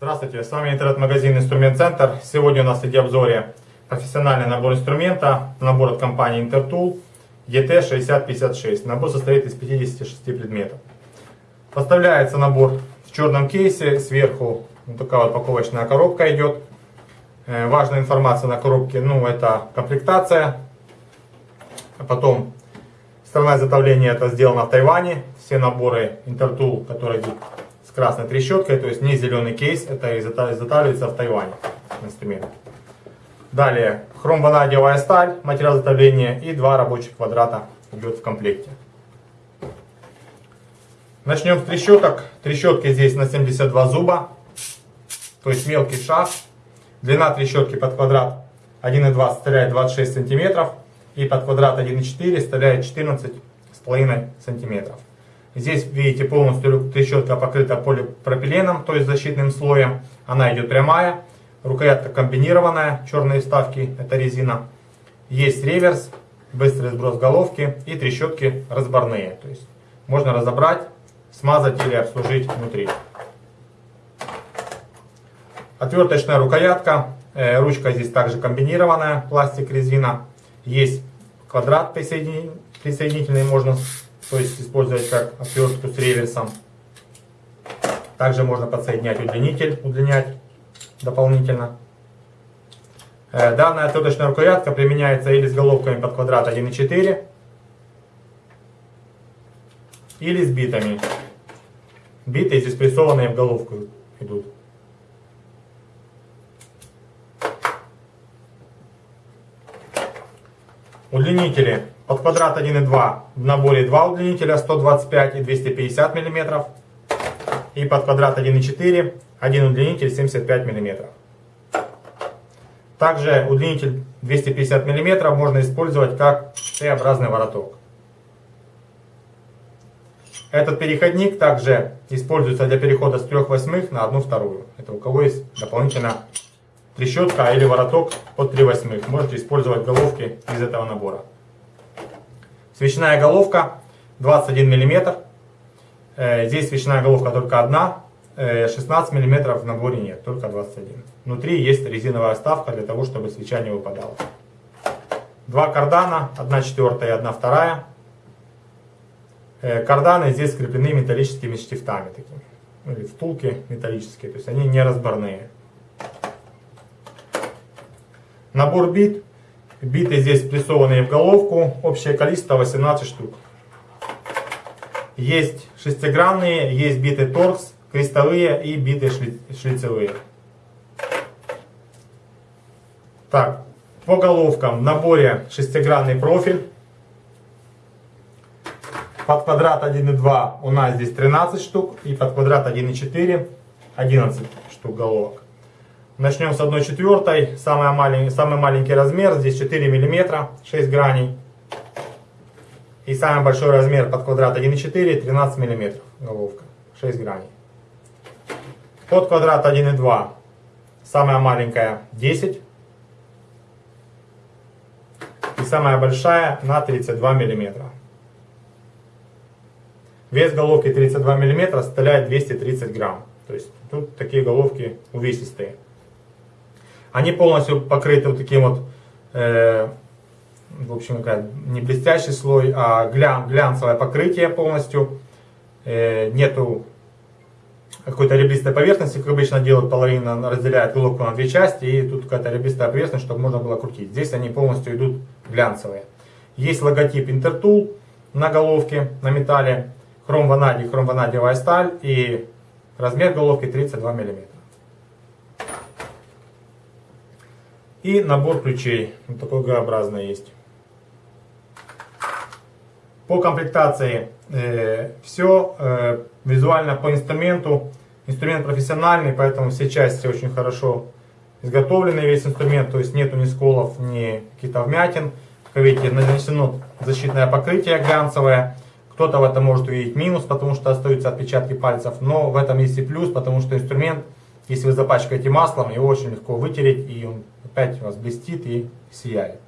Здравствуйте, с вами интернет-магазин Инструмент Центр. Сегодня у нас в обзоре профессиональный набор инструмента, набор от компании Intertool ET6056. Набор состоит из 56 предметов. Поставляется набор в черном кейсе, сверху вот такая вот упаковочная коробка идет. Э, важная информация на коробке, ну это комплектация. Потом сторона изготовления это сделано в Тайване. Все наборы Intertool, которые идут красной трещоткой, то есть не зеленый кейс, это изготавливается в Тайване инструмент. Далее хром-ванадиевая сталь, материал изготовления и два рабочих квадрата идет в комплекте. Начнем с трещоток. Трещотки здесь на 72 зуба, то есть мелкий шаг. Длина трещотки под квадрат 1,2 составляет 26 сантиметров и под квадрат 1,4 составляет 14,5 сантиметров. Здесь, видите, полностью трещотка покрыта полипропиленом, то есть защитным слоем. Она идет прямая. Рукоятка комбинированная, черные вставки, это резина. Есть реверс, быстрый сброс головки и трещотки разборные. То есть можно разобрать, смазать или обслужить внутри. Отверточная рукоятка, э, ручка здесь также комбинированная, пластик, резина. Есть квадрат присоединительный, можно то есть использовать как отвертку с реверсом. Также можно подсоединять удлинитель, удлинять дополнительно. Э, данная отверточная рукоятка применяется или с головками под квадрат 1,4, или с битами. Биты здесь прессованные в головку идут. Удлинители под квадрат 1,2 в наборе 2 удлинителя 125 и 250 мм. И под квадрат 1,4 один удлинитель 75 мм. Также удлинитель 250 мм можно использовать как Т-образный вороток. Этот переходник также используется для перехода с 3 восьмых на 1 вторую. Это у кого есть дополнительно трещотка или вороток под 3 восьмых. Можете использовать головки из этого набора. Свечная головка 21 мм. Э, здесь свечная головка только одна. 16 э, мм в наборе нет, только 21. Внутри есть резиновая вставка для того, чтобы свеча не выпадала. Два кардана, 1 четвертая и 1 вторая. Э, карданы здесь скреплены металлическими штифтами такими. Или втулки металлические, то есть они не разборные. Набор бит Биты здесь прессованные в головку. Общее количество 18 штук. Есть шестигранные, есть биты торкс, крестовые и биты шлицевые. Так, по головкам в наборе шестигранный профиль. Под квадрат 1,2 у нас здесь 13 штук. И под квадрат 1,4 11 штук головок. Начнем с 1 четвертой. Самый маленький, самый маленький размер. Здесь 4 мм, 6 граней. И самый большой размер под квадрат 1,4, 13 мм головка, 6 граней. Под квадрат 1,2 самая маленькая 10. И самая большая на 32 мм. Вес головки 32 мм составляет 230 грамм. То есть тут такие головки увесистые. Они полностью покрыты вот таким вот, э, в общем, не блестящий слой, а глян, глянцевое покрытие полностью. Э, нету какой-то ребристой поверхности, как обычно делают, половина разделяет головку на две части, и тут какая-то ребристая поверхность, чтобы можно было крутить. Здесь они полностью идут глянцевые. Есть логотип Intertool на головке, на металле, хром-ванадий, хром-ванадиевая сталь и размер головки 32 мм. И набор ключей. Вот такой Г-образный есть. По комплектации э, все. Э, визуально по инструменту. Инструмент профессиональный, поэтому все части очень хорошо изготовлены. Весь инструмент, то есть нету ни сколов, ни каких-то вмятин. Как видите, нанесено защитное покрытие глянцевое. Кто-то в этом может увидеть минус, потому что остаются отпечатки пальцев. Но в этом есть и плюс, потому что инструмент если вы запачкаете маслом, его очень легко вытереть, и он опять у вас блестит и сияет.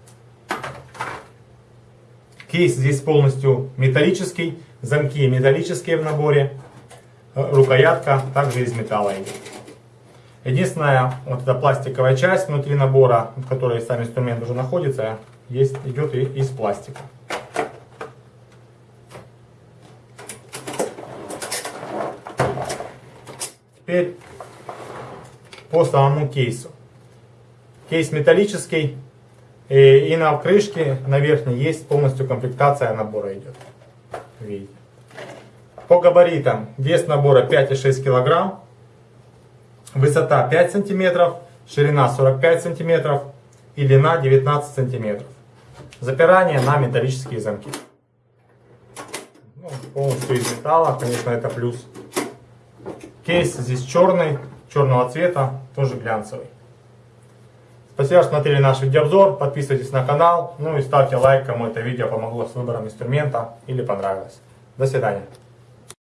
Кейс здесь полностью металлический, замки металлические в наборе, рукоятка также из металла идет. Единственная вот эта пластиковая часть внутри набора, в которой сам инструмент уже находится, есть, идет и из пластика. Теперь по самому кейсу. Кейс металлический, и, и на крышке, на верхней, есть полностью комплектация набора идет. Видите. По габаритам вес набора 5,6 кг, высота 5 см, ширина 45 см и длина 19 см. Запирание на металлические замки. Ну, полностью из металла, конечно, это плюс. Кейс здесь черный, черного цвета, тоже глянцевый. Спасибо, что смотрели наш видеообзор. Подписывайтесь на канал. Ну и ставьте лайк, кому это видео помогло с выбором инструмента или понравилось. До свидания.